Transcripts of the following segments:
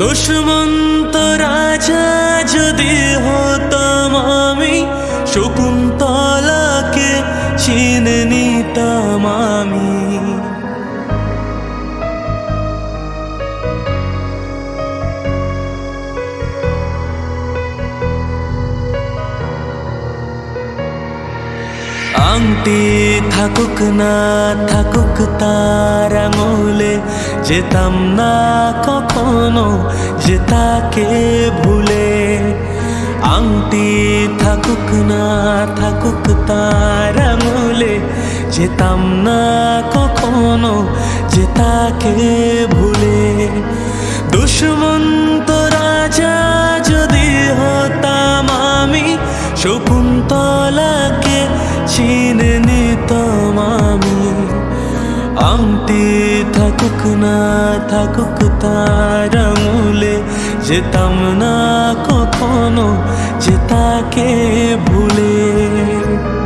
দুষ্মন্ত রাজা যদি হতাম আমি শকুন্তলাকে চিনে নিতাম আমি। আংটি থাকুক না, থাকুক তার আঙুলে যেতাম না কখনো যে তাকে ভুলে। আংটি থাকুক না, থাকুক তার আঙুলে যেতাম না কখনো যে তাকে ভুলে দুষ্মন্ত রাজা থাকুক না থাকুক তার আঙুলে যেতাম না কখনো যে তাকে ভুলে।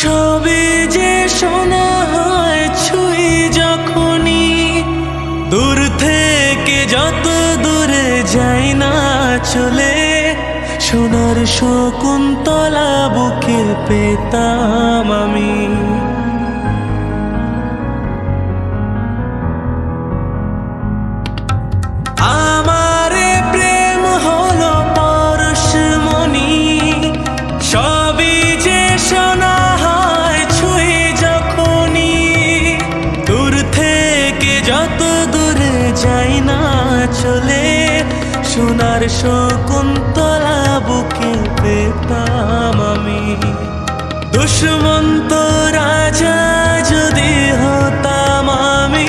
সবে যে শোনা হয় ছুঁই যখনই, দূর থেকে যত দূরে যাই না চলে, সোনার শকুন্তলা বুকে পেতাম আমি। চলে সোনার শকুন্তলা বুকে পেতাম আমি। দুষ্মন্ত রাজা যদি হতাম আমি,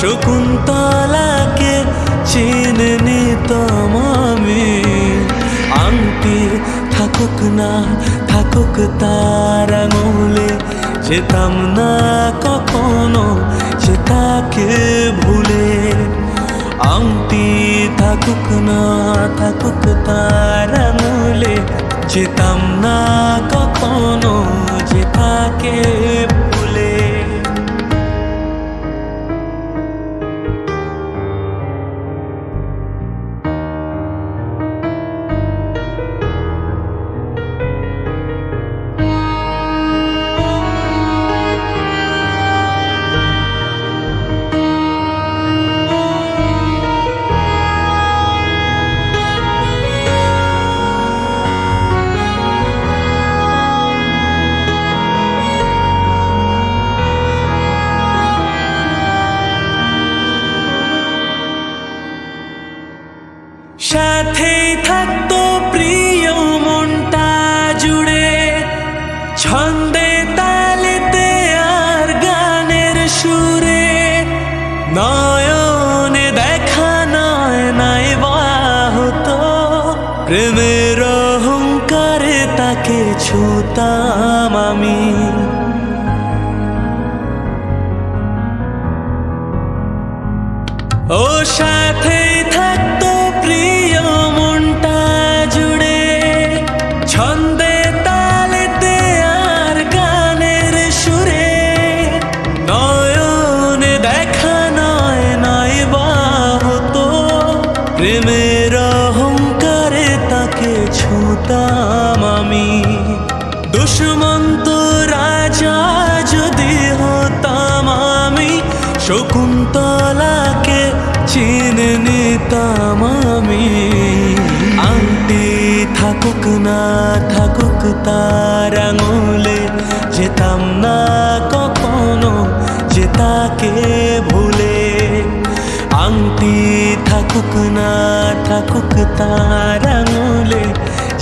শকুন্তলাকে চিনে নিতাম আমি। আংটি থাকুক না, থাকুক তার আঙুলে যেতাম না কখনো সে তাকে ভুলে। আংটি থাকুক না থাকুক তার আঙুলে যেতাম না কখনো যে তাকে সাথেই থাকতো প্রিয় মনটা জুড়ে। ছন্দে তালেতে আর গানের সুরে। নয়নে দেখা নয় নাই বা হতো প্রেমের অহংকারে তাকে ছুতাম আমি। ও সাথে প্রেমের অহংকারে তাকে ছুতাম আমি। দুষ্মন্ত রাজা যদি হতাম আমি, শকুন্তলাকে চিনে নিতাম আমি। আংটি থাকুক না থাকুক তার আঙুলে, যেতাম না কখনো যে তাকে আংটি থাকুক না থাকুক তার আঙুলে।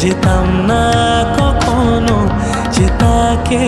যেতাম না কখনো যে তাকে